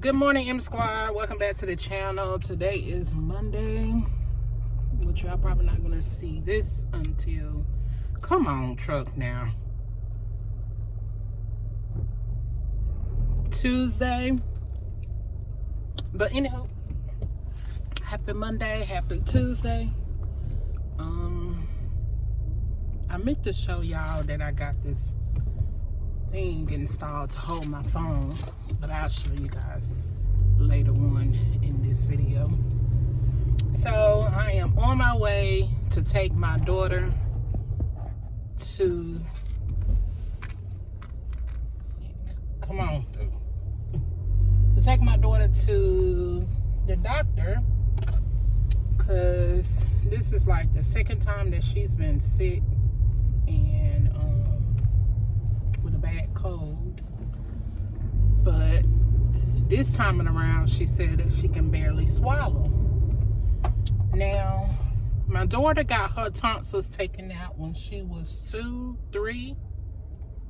good morning m squad. Welcome back to the channel. Today is monday which y'all probably not gonna see this until come on truck now. Tuesday. But anyhow happy monday happy tuesday. Um i meant to show y'all that i got this thing installed to hold my phone but I'll show you guys later on in this video. So I am on my way to take my daughter to come on to take my daughter to the doctor because this is like the second time that she's been sick bad cold. But this time around, she said that she can barely swallow. Now, my daughter got her tonsils taken out when she was two, three,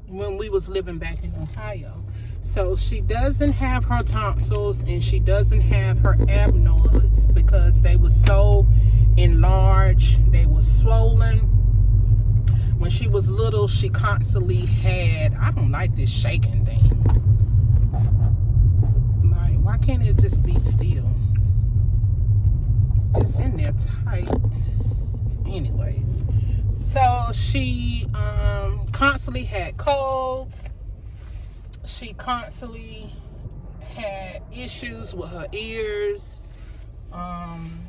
when we was living back in Ohio. So she doesn't have her tonsils and she doesn't have her adenoids because they were so enlarged, they were swollen when she was little, she constantly had, I don't like this shaking thing. Like, why can't it just be still? It's in there tight. Anyways, so she um, constantly had colds. She constantly had issues with her ears, um,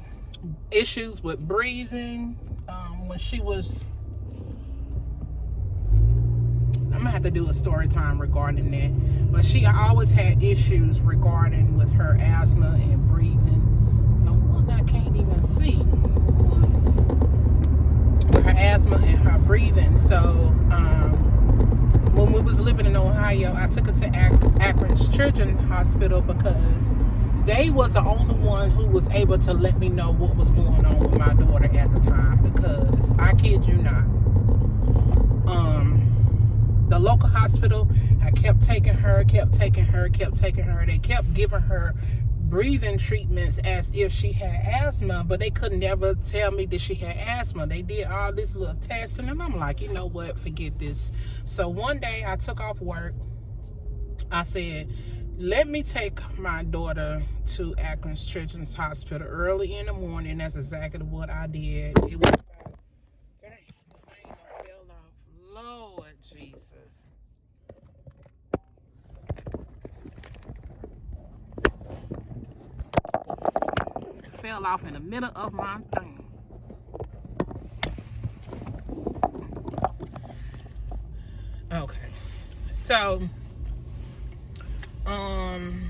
issues with breathing. Um, when she was I'm gonna have to do a story time regarding that. But she always had issues regarding with her asthma and breathing. No I can't even see. Her asthma and her breathing. So um, when we was living in Ohio, I took her to Ak Akron's Children's Hospital because they was the only one who was able to let me know what was going on with my daughter at the time because I kid you not. The local hospital. I kept taking her, kept taking her, kept taking her. They kept giving her breathing treatments as if she had asthma, but they could never tell me that she had asthma. They did all this little testing, and I'm like, you know what, forget this. So one day I took off work. I said, let me take my daughter to Akron's Children's Hospital early in the morning. That's exactly what I did. It was fell off in the middle of my thing. Okay. So, um,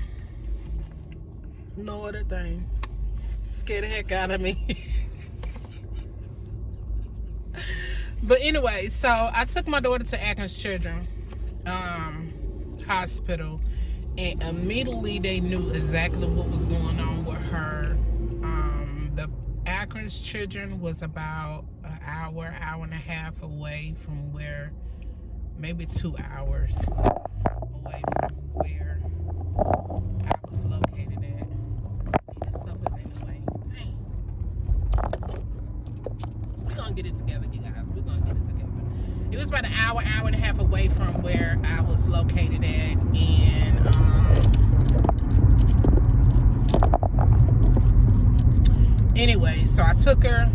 no other thing. Scared the heck out of me. but anyway, so I took my daughter to Atkins Children um, Hospital and immediately they knew exactly what was going on with her Akron's Children was about an hour, hour and a half away from where, maybe two hours away from where I was located at. We're going to get it together, you guys. We're going to get it together. It was about an hour, hour and a half away from where I was located at. And, um, anyway so i took her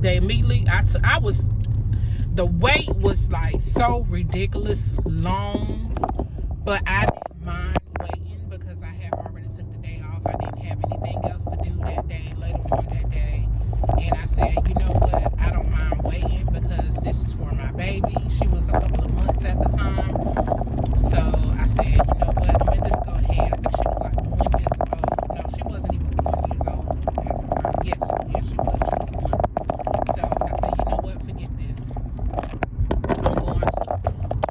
they immediately i took i was the wait was like so ridiculous long but i didn't mind waiting because i had already took the day off i didn't have anything else to do that day later on that day and i said you know what i don't mind waiting because this is for my baby she was a couple of months at the time so i said you know what i'm gonna just go ahead i think she was like one years old no she wasn't even one years old Yes, yes, she was. She was one. So I said, you know what? Forget this. I'm going to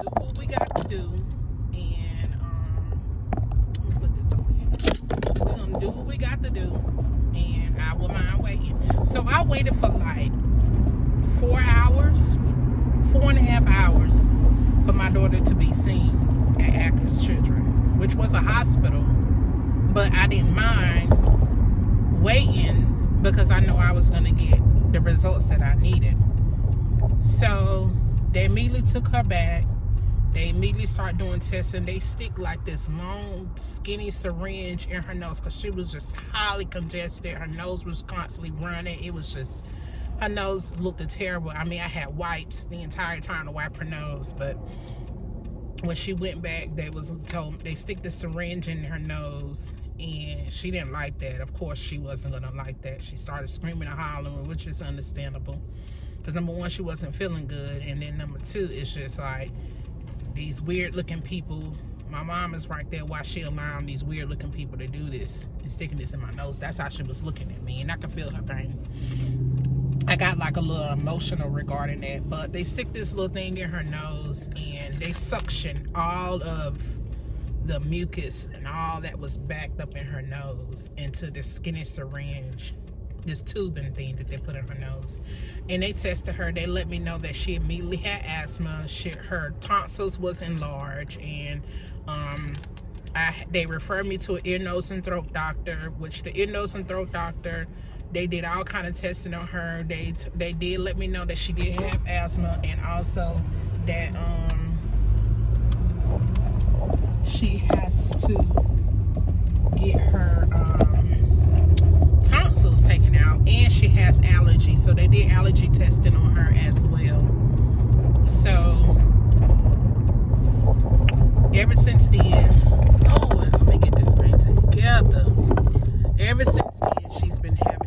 do what we got to do. And um, let me put this over here. We're going to do what we got to do. And I will mind waiting. So I waited for like four hours, four and a half hours for my daughter to be seen at Akron's Children, which was a hospital but I didn't mind waiting because I know I was going to get the results that I needed. So they immediately took her back. They immediately start and they stick like this long, skinny syringe in her nose because she was just highly congested. Her nose was constantly running. It was just, her nose looked terrible. I mean, I had wipes the entire time to wipe her nose, but when she went back, they was told they stick the syringe in her nose, and she didn't like that. Of course, she wasn't gonna like that. She started screaming and hollering, which is understandable. Because number one, she wasn't feeling good, and then number two, it's just like these weird looking people. My mom is right there. Why she allowing these weird looking people to do this and sticking this in my nose? That's how she was looking at me, and I could feel her pain. I got like a little emotional regarding that, but they stick this little thing in her nose and they suction all of the mucus and all that was backed up in her nose into the skinny syringe this tubing thing that they put in her nose. And they tested her. They let me know that she immediately had asthma. She, her tonsils was enlarged. And um I, they referred me to an ear nose and throat doctor which the ear nose and throat doctor they did all kind of testing on her. They they did let me know that she did have asthma and also that um she has to get her um, taken out and she has allergies so they did allergy testing on her as well. So ever since then oh let me get this thing together. Ever since then she's been having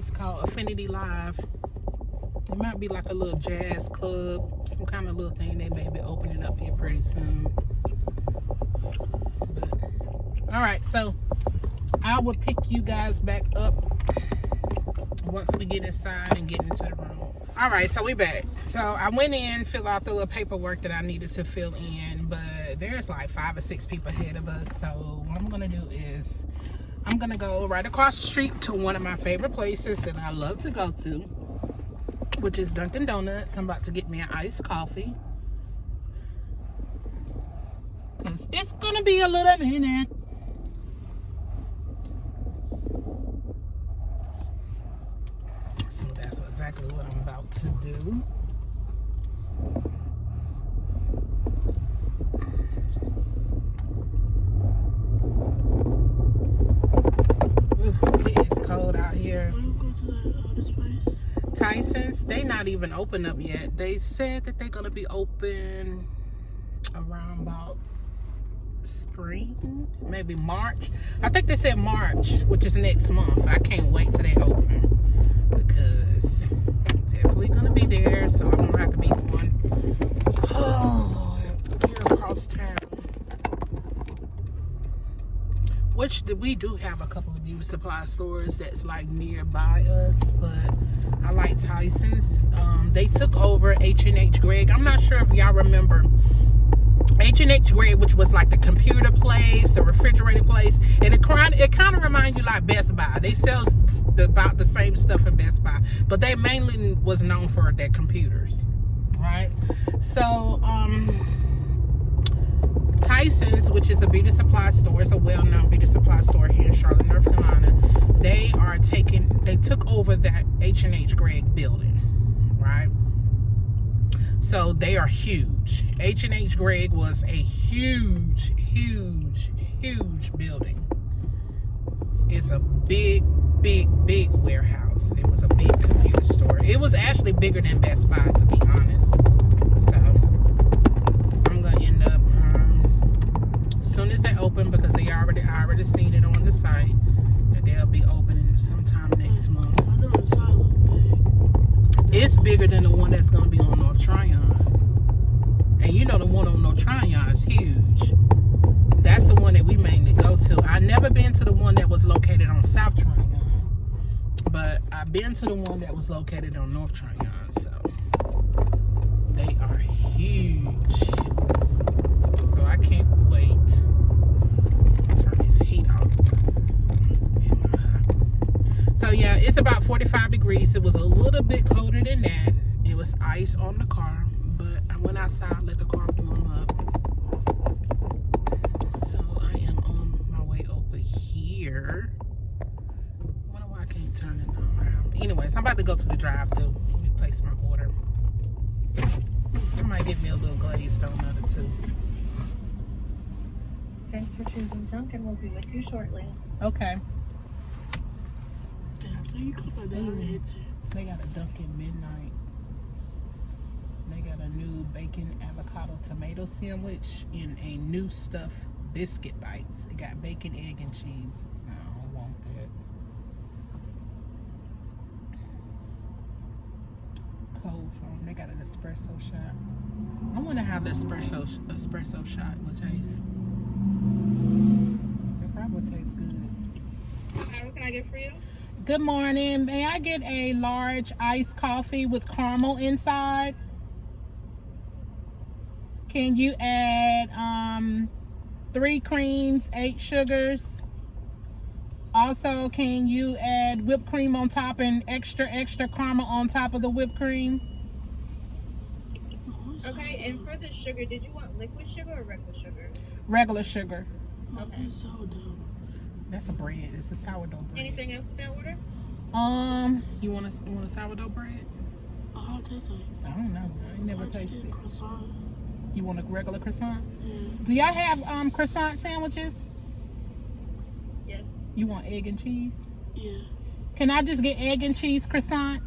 place called affinity live. It might be like a little jazz club some kind of little thing. They may be opening up here pretty soon. But, all right so i will pick you guys back up once we get inside and get into the room. All right so we back. So i went in fill out the little paperwork that i needed to fill in but there's like five or six people ahead of us. So what i'm gonna do is i'm gonna go right across the street to one of my favorite places that i love to go to which is dunkin donuts. I'm about to get me an iced coffee. Because it's gonna be a little minute. So that's exactly what I'm about to do. it is cold out here. Tyson's, they not even open up yet. They said that they're gonna be open around about spring, maybe March. I think they said March, which is next month. I can't wait till they open because I'm definitely gonna be there, so I'm gonna have to be one. Oh, here across town. Which we do have a couple of beauty supply stores that's like nearby us, but I like Tyson's. Um, they took over H&H Gregg. I'm not sure if y'all remember H&H Gregg, which was like the computer place, the refrigerator place, and it kind it kind of reminds you like Best Buy. They sell about the same stuff in Best Buy, but they mainly was known for their computers, right? So, um, Tyson's, which is a beauty supply store, it's a well-known beauty supply store here in Charlotte, North Carolina. They are taking, they took over that H&H Gregg building, right? So they are huge. H&H Gregg was a huge, huge, huge building. It's a big, big, big warehouse. It was a big computer store. It was actually bigger than Best Buy, to be honest. Open because they already I already seen it on the site that they'll be opening sometime next month. I know it's all big. It's bigger than the one that's gonna be on North Tryon. And you know the one on North Tryon is huge. That's the one that we mainly go to. I never been to the one that was located on South Tryon, but I've been to the one that was located on North Tryon. So they are huge. So I can't wait. Turn this heat off. So yeah, it's about 45 degrees. It was a little bit colder than that. It was ice on the car, but I went outside, let the car warm up. So I am on my way over here. I wonder why I can't turn it around. Anyways, I'm about to go to the drive-thru. Let me place my order. I might get me a little glazed donut or two. Thanks for choosing Dunkin'. We'll be with you shortly. Okay. So you come by that too. They got a Dunkin' Midnight. They got a new bacon avocado tomato sandwich and a new stuff biscuit bites. It got bacon, egg, and cheese. I don't want that. Cold foam. They got an espresso shot. I wonder how the espresso espresso shot would taste. It probably tastes good. Hi, what can I get for you? Good morning. May I get a large iced coffee with caramel inside? Can you add um, three creams, eight sugars? Also, can you add whipped cream on top and extra, extra caramel on top of the whipped cream? Okay, and for the sugar, did you want liquid sugar or regular sugar? Regular sugar. okay. Sourdough. That's a bread. It's a sourdough bread. Anything else with that order? Um, you want a, you want a sourdough bread? Oh, how it tastes like? I don't know. I never I just tasted it. croissant. You want a regular croissant? Yeah. Do y'all have um croissant sandwiches? Yes. You want egg and cheese? Yeah. Can I just get egg and cheese croissant?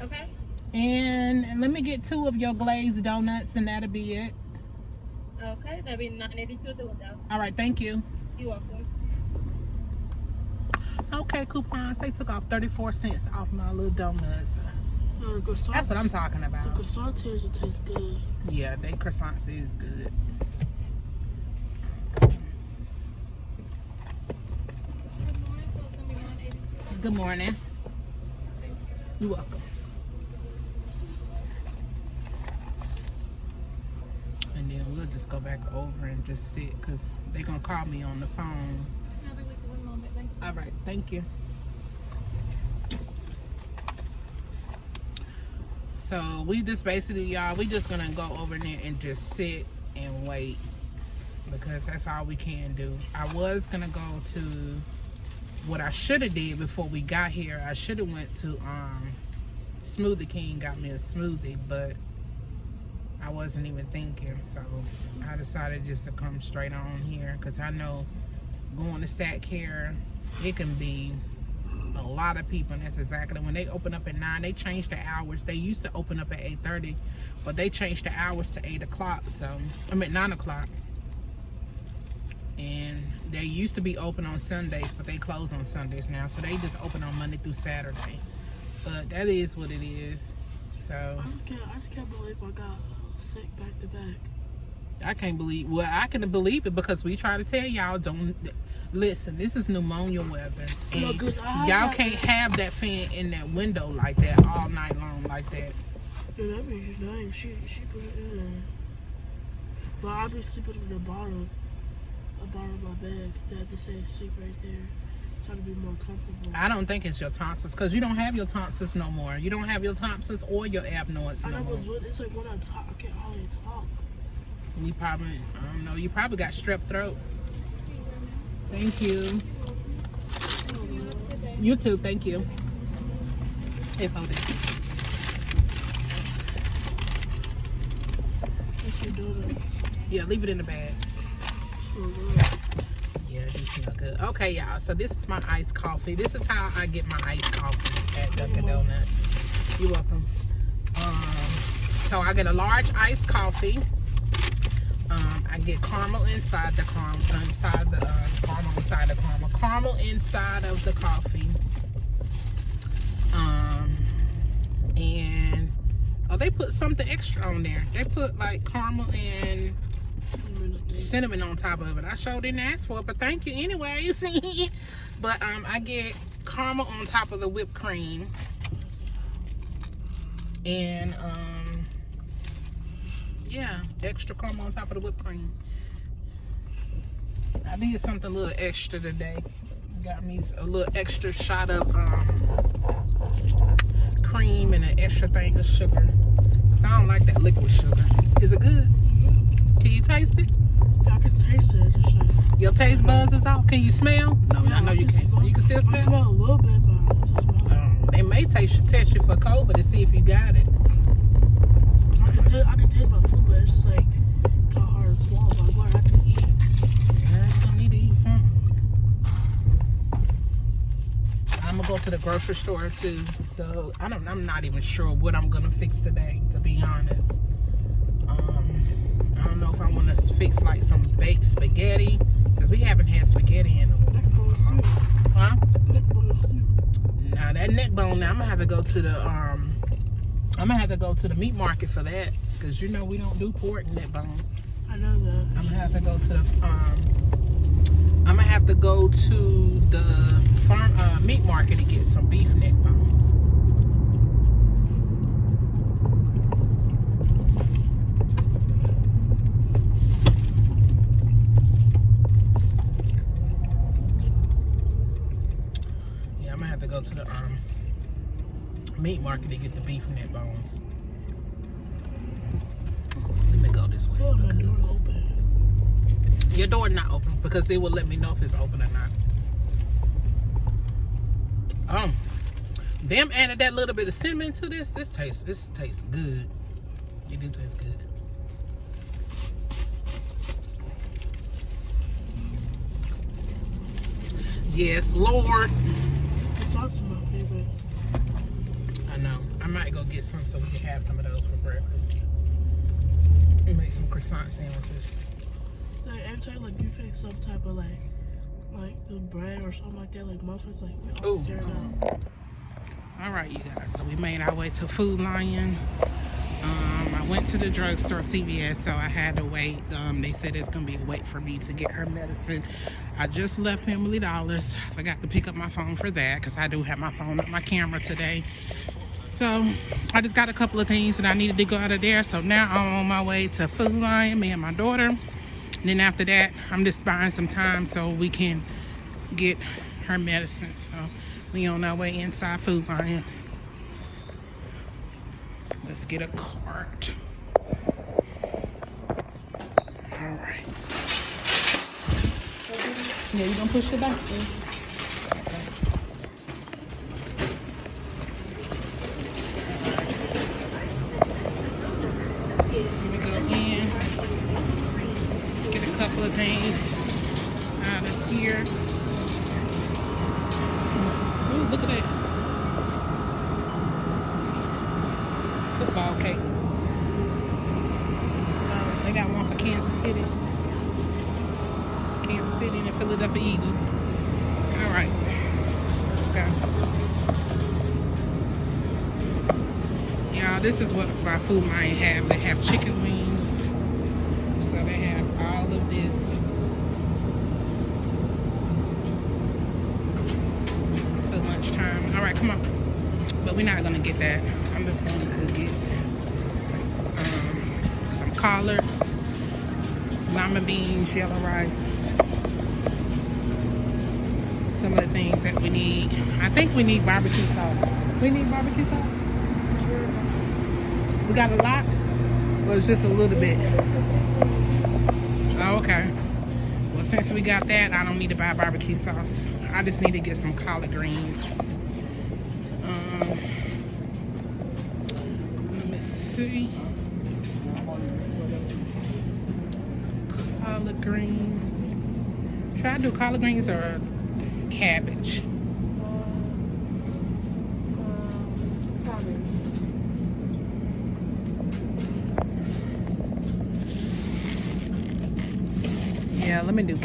Okay. And let me get two of your glazed donuts, and that'll be it. Okay, that'd be 982 at the window. All right, thank you. You're welcome. Okay, coupons. They took off 34 cents off my little donuts. No. That's what I'm talking about. The about. croissant taste it tastes good. Yeah, they croissants is good. Good morning, so it's gonna be 982. Good morning. You're welcome. And then we'll just go back over and just sit because they're going to call me on the phone. I'll be with you one moment. Thank you. All right, thank you. So we just basically, y'all, we just gonna go over there and just sit and wait because that's all we can do. I was gonna go to what I should have did before we got here. I should have went to um Smoothie King, got me a smoothie, but I wasn't even thinking. So I decided just to come straight on here because I know going to Stat Care, it can be a lot of people and that's exactly when they open up at 9 they changed the hours they used to open up at 8:30, but they changed the hours to 8 o'clock so i mean 9 o'clock and they used to be open on sundays but they close on sundays now so they just open on monday through saturday but that is what it is so I just can't. I just can't believe I got sick back to back. I can't believe. Well, I can believe it because we try to tell y'all don't listen. This is pneumonia weather, No, and y'all can't have that fan in that window like that all night long like that. Yeah, that means your name. She she put it in there. But I be sleeping in the bottom, the bottom of my bed. have to say sleep right there. Try to be more comfortable. I don't think it's your tonsils because you don't have your tonsils no more. You don't have your tonsils or your adenoids I no know more. it's, what- it's like when I talk, I can't hardly talk. You probably, I don't know. You probably got strep throat. Thank you. You too. Thank you. Hey, hold it. Your daughter? Yeah, leave it in the bag. Yeah, it smell good. Okay, y'all. So this is my iced coffee. This is how I get my iced coffee at Dunkin' Donuts. You're welcome. Um, so I get a large iced coffee. Um, I get caramel inside the caramel, inside the uh, caramel inside the caramel, caramel inside of the coffee. Um, and Oh, they put something extra on there. They put like caramel and Cinnamon, on top of it. I sure didn't ask for it, but thank you anyways. but um, I get caramel on top of the whipped cream, and um, yeah, extra caramel on top of the whipped cream. I did something a little extra today. Got me a little extra shot of um, cream and an extra thing of sugar. Cause I don't like that liquid sugar. Is it good? Can you taste it? I can taste it. Just like, Your taste buds is off. Can you smell? No, I know you can't. smell- You can still smell? I smell. a little bit, but I still smell it. They may taste test you for COVID to see if you got it. I can tell. I can taste my food, but it's just like kind of hard to swallow. But what I can eat. Girl, you gonna need to eat something. I'm gonna go to the grocery store too. So I don't. I'm not even sure what I'm gonna fix today. To be honest, um, I don't know if I want to fix like some baked spaghetti because we haven't had spaghetti in a while. Huh? Bone. Now that neck bone, now I'm gonna have to go to the um, I'm gonna have to go to the meat market for that because you know we don't do pork and neck bone. I know that. I'm gonna have to go to the um, I'm gonna have to go to the farm uh, meat market to get some beef neck bones. Yeah, I'm gonna have to the um, meat market to get the beef neck bones. Let me go this way. Still my door because- open. your door not open because it will let me know if it's open or not. Um, them added that little bit of cinnamon to this. This tastes this tastes good. It do taste good. Yes, Lord. Sauce is my favorite. I know. I might go get some so we can have some of those for breakfast. And make some croissant sandwiches. Like every time like you fix some type of like like the bread or something like that, like muffins, like we always Ooh. tear it out. All right, you guys. So we made our way to Food Lion. Um, I went to the drugstore, CVS, so I had to wait. Um, they said it's gonna be a wait for me to get her medicine. I just left Family Dollars. I forgot to pick up my phone for that because I do have my phone on my camera today. So I just got a couple of things that I needed to go out of there. So now I'm on my way to Food Lion, me and my daughter. And then after that, I'm just buying some time so we can get her medicine. So we on our way inside Food Lion. Let's get a cart. All right. Yeah, you gonna push the back? Okay. Let me go in, get a couple of things out of here. Ooh, look at that. Football cake. Uh, they got one for Kansas City. Kansas City and the Philadelphia Eagles. All right. Let's go. Y'all, this is what my food might have. They have chicken wings. So they have all of this. For lunchtime. All right, come on. But we're not gonna get that. I'm just going to get um, some collards, lima beans, yellow rice. Some of the things that we need. I think we need barbecue sauce. We need barbecue sauce. Got a lot, or it's just a little bit. Oh, okay. Well, since we got that, I don't need to buy barbecue sauce. I just need to get some collard greens. Um, let me see. Collard greens. Should I do collard greens or cabbage?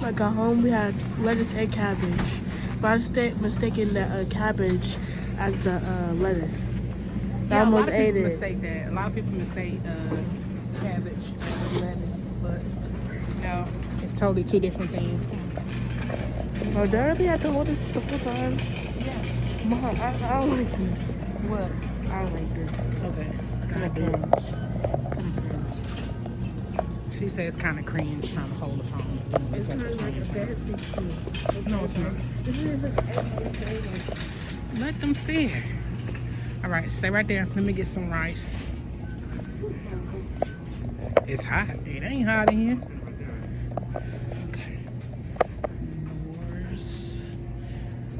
like at home, we had lettuce and cabbage, but I sta- mistaken the uh, cabbage as the uh, lettuce. I yeah, a lot of ate people it. mistake that. A lot of people mistake uh, cabbage and lettuce, but no, it's totally two different things. Oh, Darby had to hold this the whole time. Yeah. Mom, I, I don't like this. What? I don't like this. Okay. Kind She says kind of cringe trying to hold the phone. It's kind of like a too. No, it's not. This is like everybody saying like time. Let them stare. All right, stay right there. Let me get some rice. It's hot. It ain't hot in here. Okay. Norse.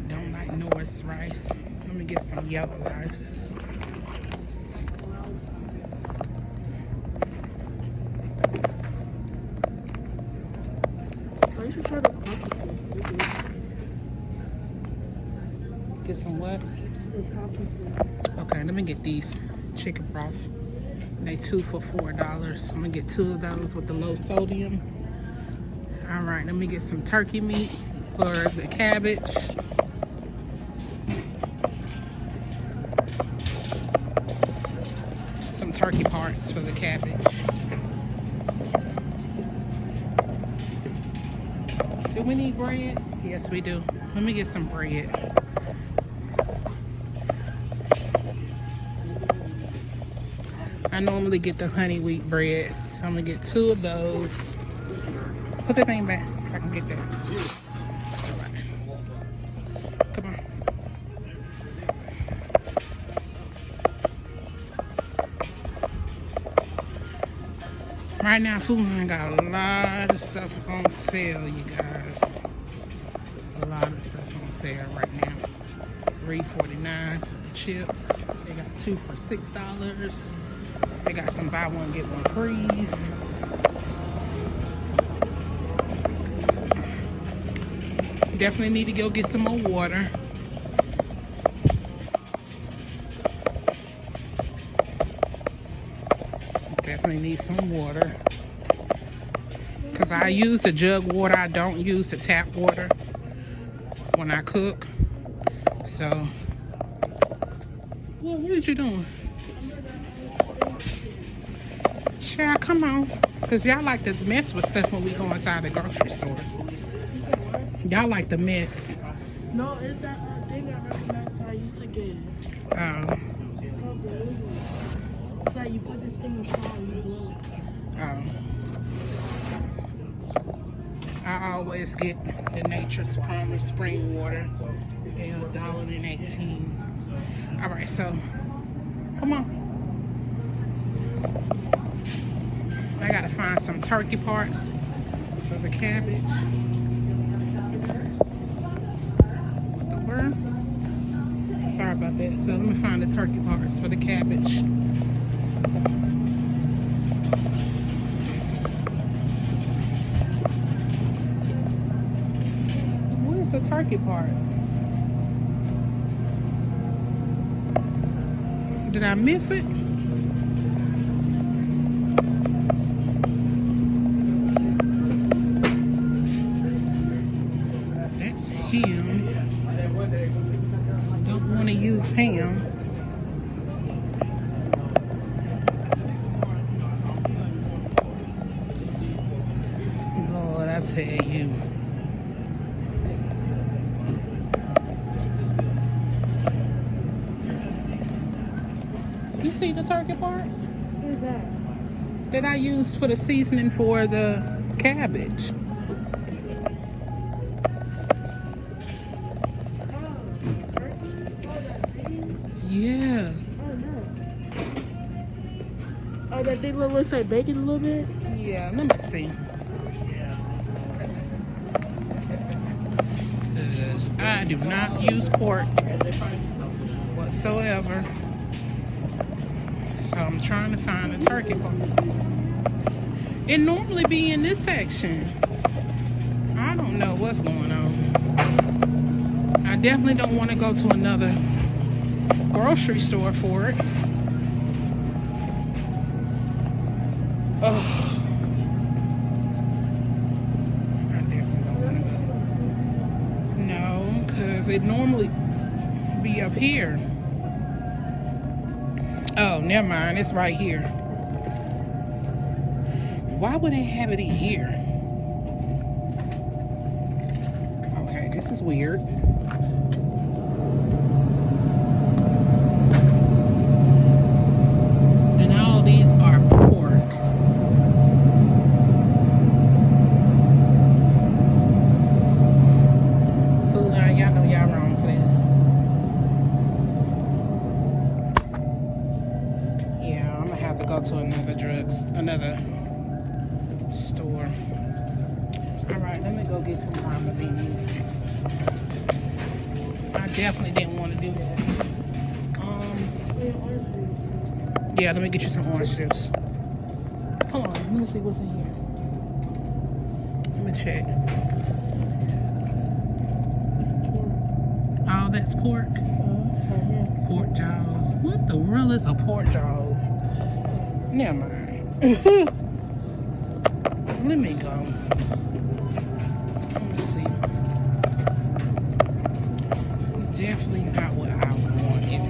Don't like Norse rice. Let me get some yellow rice. Get some what? Okay, let me get these chicken broth. They two for four dollars. I'm gonna get two of those with the low sodium. All right, let me get some turkey meat for the cabbage. Some turkey parts for the cabbage. We need bread? Yes, we do. Let me get some bread. I normally get the honey wheat bread, so I'm gonna get two of those. Put the thing back so I can get that. Right now, Food got a lot of stuff on sale, you guys. A lot of stuff on sale right now. $3.49 for the chips. They got two for $6. They got some buy one, get one freeze. Definitely need to go get some more water. Definitely need some water. Because I use the jug water. I don't use the tap water when I cook. So, well, what are you doing? Child, come on. Because y'all like to mess with stuff when we go inside the grocery stores. Y'all like to mess. No, it's that thing I recognize I used to get. Um, It's like you put this thing in the and you blow it. um, I always get the Nature's Farmer spring water. They a dollar and eighteen. All right, so come on. I gotta find some turkey parts for the cabbage. What the word? Sorry about that. So let me find the turkey parts for the cabbage. Parts? Did I miss it? You see the turkey parts What is that? that I use for the seasoning for the cabbage? Turkey? That thing? Yeah. Oh, no. Oh, that thing looks like bacon a little bit? Yeah, let me see. I do not use pork whatsoever. I'm trying to find a turkey. It normally be in this section. I don't know what's going on. I definitely don't want to go to another grocery store for it. Mind. It's right here. Why would they have it in here? Okay, this is weird. Let me go. Let me see. Definitely not what I wanted.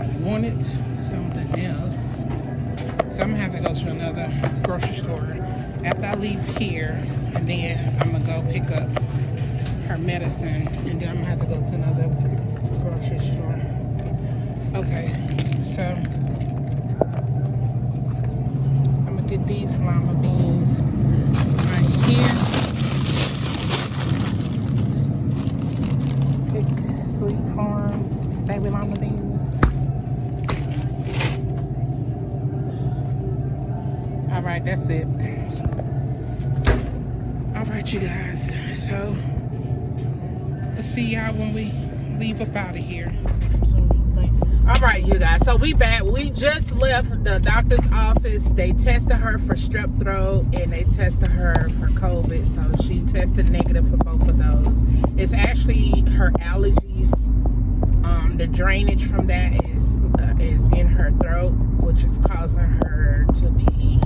I wanted something else. So I'm gonna have to go to another grocery store after I leave here, and then I'm gonna go pick up her medicine, and then I'm gonna have to go to another grocery store. Okay, so I'm gonna get these lima beans right here. Big Sweet Farms baby lima beans. All right, that's it. All right, you guys. So let's see y'all when we leave up out of here. So, like, All right, you guys. So we back. We just left the doctor's office. They tested her for strep throat and they tested her for COVID. So she tested negative for both of those. It's actually her allergies. Um, the drainage from that is uh, is in her throat, which is causing her to be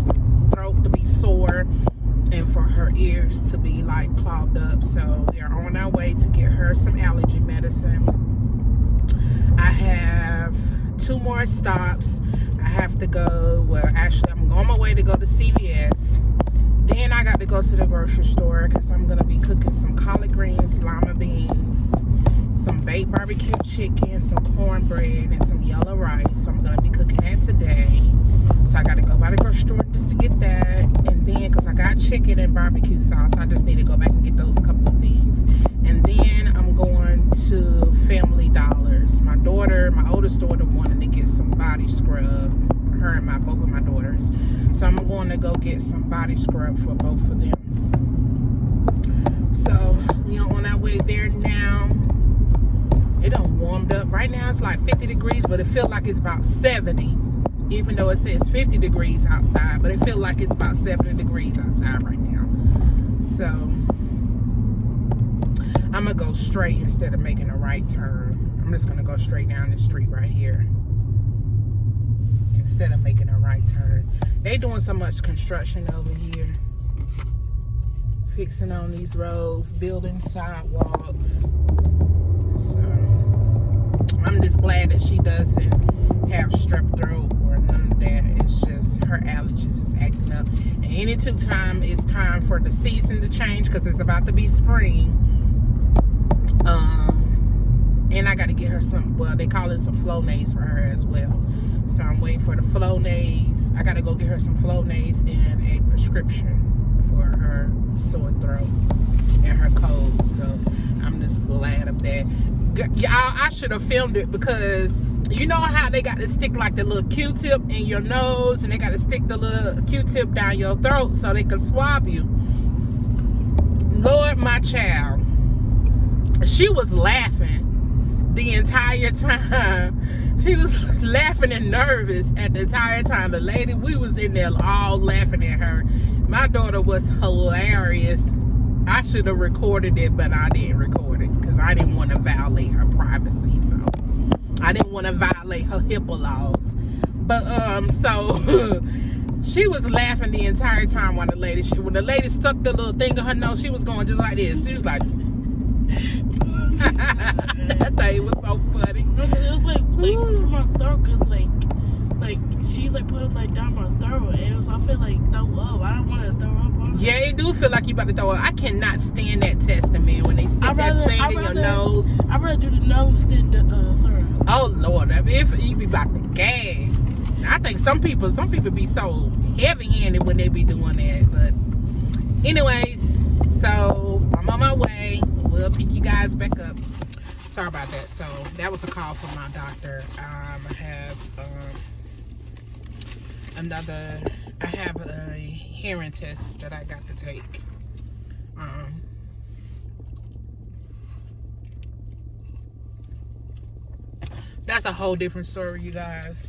throat to be sore and for her ears to be like clogged up. So we are on our way to get her some allergy medicine. I have two more stops. Have to go, well, actually, I'm on my way to go to CVS. Then I got to go to the grocery store because I'm going to be cooking some collard greens, lima beans, some baked barbecue chicken, some cornbread, and some yellow rice. So I'm going to be cooking that today. So I got to go by the grocery store just to get that. And then, because I got chicken and barbecue sauce, I just need to go back and get those couple of things. And then I'm going to Family Dollars. Daughter, my oldest daughter, wanted to get some body scrub. Her and my both of my daughters. So I'm going to go get some body scrub for both of them. So we are on our way there now. It done warmed up. Right now it's like 50 degrees, but it feels like it's about 70. Even though it says 50 degrees outside, but it feels like it's about 70 degrees outside right now. So I'm gonna go straight instead of making a right turn. I'm just gonna go straight down the street right here instead of making a right turn. They doing so much construction over here. Fixing on these roads, building sidewalks. So I'm just glad that she doesn't have strep throat or none of that. It's just her allergies is acting up. And any two time it's time for the season to change because it's about to be spring. Um, and I got to get her some. Well, they call it some Flonase for her as well. So I'm waiting for the Flonase. I got to go get her some Flonase and a prescription for her sore throat and her cold. So I'm just glad of that. Y'all, I should have filmed it because you know how they got to stick like the little Q-tip in your nose and they got to stick the little Q-tip down your throat so they can swab you. Lord, my child, she was laughing the entire time. She was laughing and nervous at the entire time. The lady, we was in there all laughing at her. My daughter was hilarious. I should have recorded it, but I didn't record it because I didn't want to violate her privacy. So I didn't want to violate her HIPAA laws. But um, so She was laughing the entire time while the lady, she, when the lady stuck the little thing in her nose, she was going just like this. She was like, that thing was so funny. No, 'cause it was like like from my throat, cause like like she's like putting like down my throat, and it was I feel like throw up. I don't want to throw up on. Yeah, it do feel like you about to throw up. I cannot stand that testing, man, when they stick rather- that thing I'd in your nose. I'd rather do the nose than the uh, throat. Oh Lord, I if you be about to gag. I think some people, some people be so heavy-handed when they be doing that. But, anyways, so I'm on my way. We'll pick you guys back up. Sorry about that. So that was a call from my doctor. Um, I have um, another. I have a hearing test that I got to take. Um, that's a whole different story, you guys.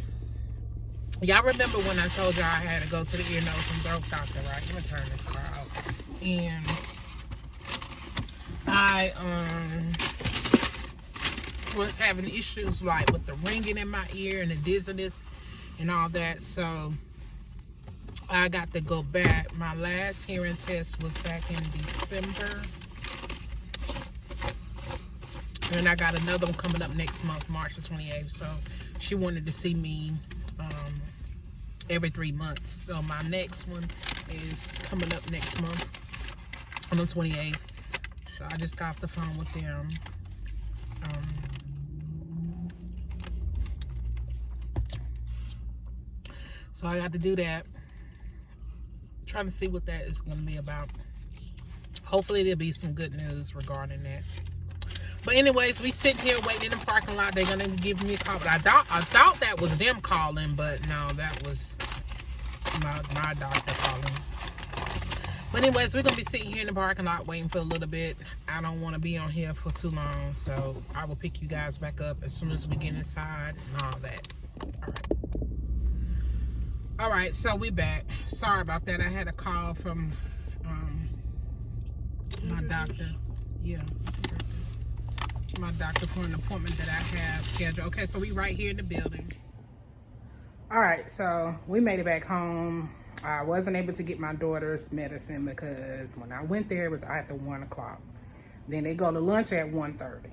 Y'all remember when I told y'all I had to go to the ear, nose, and throat doctor, right? Let me turn this car. And I um was having issues like with the ringing in my ear and the dizziness and all that. So I got to go back. My last hearing test was back in December. And I got another one coming up next month, March the 28th. So she wanted to see me um, every three months. So my next one is coming up next month on the 28th. So I just got off the phone with them. Um, so I got to do that. Trying to see what that is going to be about. Hopefully there'll be some good news regarding that. But anyways, we sit here waiting in the parking lot. They're gonna give me a call. But I thought I thought that was them calling, but no, that was my my doctor calling. But anyways, we're gonna be sitting here in the parking lot waiting for a little bit. I don't want to be on here for too long, so I will pick you guys back up as soon as we get inside and all that. All right. All right, so we back. Sorry about that. I had a call from um, my doctor. Yeah my doctor for an appointment that I have scheduled. Okay, so we right here in the building. All right, so we made it back home. I wasn't able to get my daughter's medicine because when I went there, it was after 1 o'clock. Then they go to lunch at 1.30.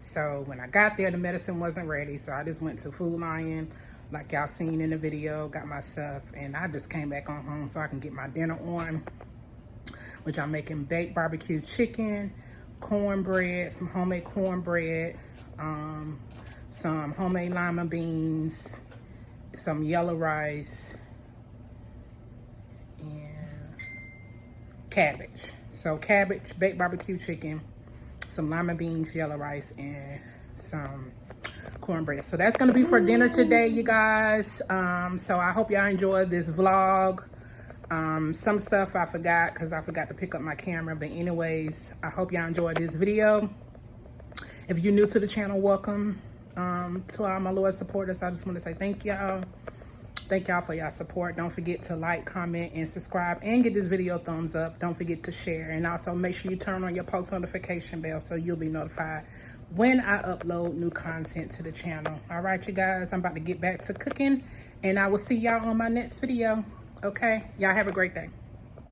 So when I got there, the medicine wasn't ready. So I just went to Food Lion, like y'all seen in the video, got my stuff. And I just came back on home so I can get my dinner on, which I'm making baked barbecue chicken, cornbread, some homemade cornbread, um, some homemade lima beans, some yellow rice, and cabbage. So cabbage, baked barbecue chicken, some lima beans, yellow rice, and some cornbread. So that's gonna be for dinner today, you guys. Um, so I hope y'all enjoyed this vlog. Um, some stuff I forgot because I forgot to pick up my camera. But anyways, I hope y'all enjoyed this video. If you're new to the channel, welcome. Um, to all my loyal supporters, I just want to say thank y'all. Thank y'all for y'all support. Don't forget to like, comment, and subscribe. And get this video a thumbs up. Don't forget to share. And also make sure you turn on your post notification bell so you'll be notified when I upload new content to the channel. All right, you guys. I'm about to get back to cooking. And I will see y'all on my next video. Okay? Y'all have a great day.